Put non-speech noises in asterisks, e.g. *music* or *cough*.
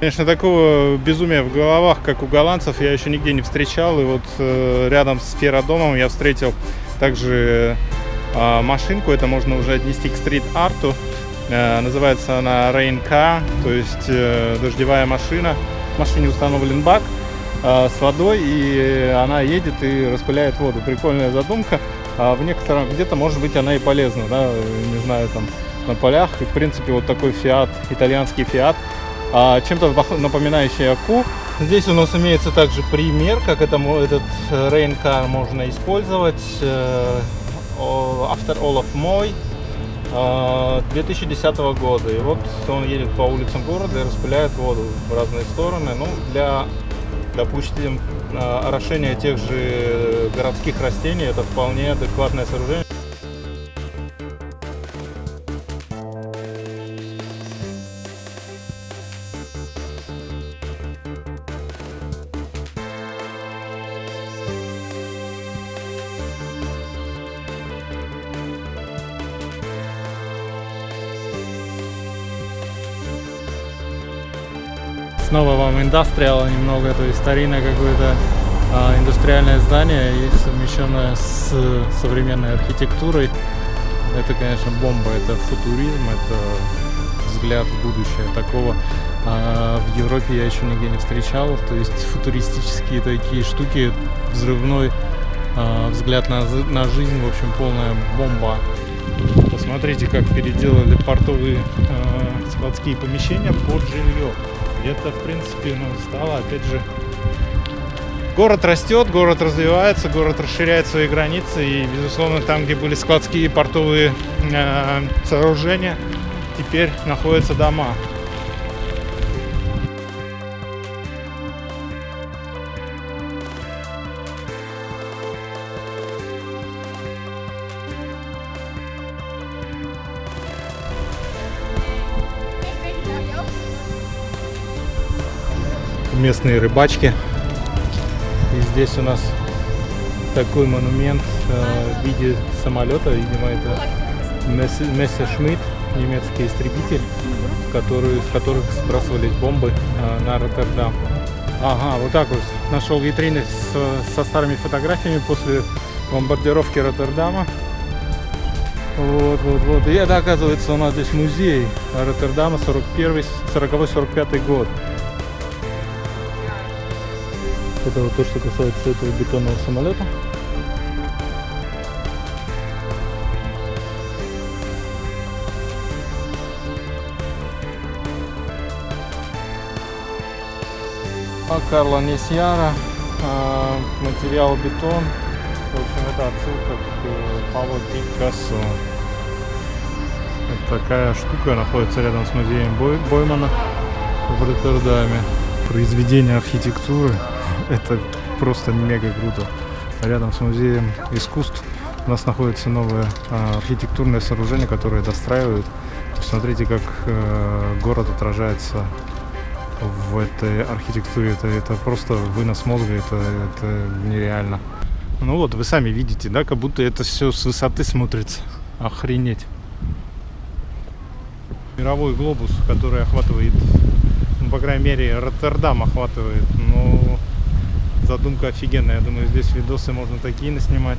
Конечно, такого безумия в головах, как у голландцев, я еще нигде не встречал. И вот э, рядом с феродомом я встретил также э, машинку. Это можно уже отнести к стрит-арту. Э, называется она Rain то есть э, дождевая машина. В машине установлен бак э, с водой, и она едет и распыляет воду. Прикольная задумка. А в некотором, где-то, может быть, она и полезна, да, не знаю, там, на полях. И, в принципе, вот такой фиат, итальянский фиат, чем-то напоминающий Аку. Здесь у нас имеется также пример, как это, этот Rain Car можно использовать. Э, All of Moy 2010 года. И вот он едет по улицам города и распыляет воду в разные стороны. Ну, для, допустим, э, орошения тех же городских растений это вполне адекватное сооружение. Снова вам индустриал немного, то есть старинное какое-то а, индустриальное здание и совмещенное с современной архитектурой. Это, конечно, бомба, это футуризм, это взгляд в будущее. Такого а, в Европе я еще нигде не встречал. То есть футуристические такие штуки, взрывной а, взгляд на, на жизнь, в общем, полная бомба. Посмотрите, как переделали портовые э, складские помещения под жилье это, в принципе, ну, стало, опять же, город растет, город развивается, город расширяет свои границы, и, безусловно, там, где были складские портовые э, сооружения, теперь находятся дома. Местные рыбачки. И здесь у нас такой монумент э, в виде самолета, видимо, это Мессершмитт, немецкий истребитель, который, с которых сбрасывались бомбы э, на Роттердам. Ага, вот так вот нашел витрины с, со старыми фотографиями после бомбардировки Роттердама. Вот, вот, вот. И это, оказывается, у нас здесь музей Роттердама 41-45 год. Это вот то, что касается этого бетонного самолета. А Карла Несьяра, а, материал бетон. В общем, это отсылка к э, Павлу Пикассо. Это такая штука находится рядом с музеем Бой Боймана в Роттердаме. Произведение архитектуры *laughs* это просто мега круто. Рядом с музеем искусств у нас находится новое а, архитектурное сооружение, которое достраивают. Посмотрите, как э, город отражается в этой архитектуре. Это, это просто вынос мозга, это, это нереально. Ну вот, вы сами видите, да, как будто это все с высоты смотрится. Охренеть. Мировой глобус, который охватывает, ну, по крайней мере, Роттердам охватывает. Ну, задумка офигенная. Я думаю, здесь видосы можно такие наснимать.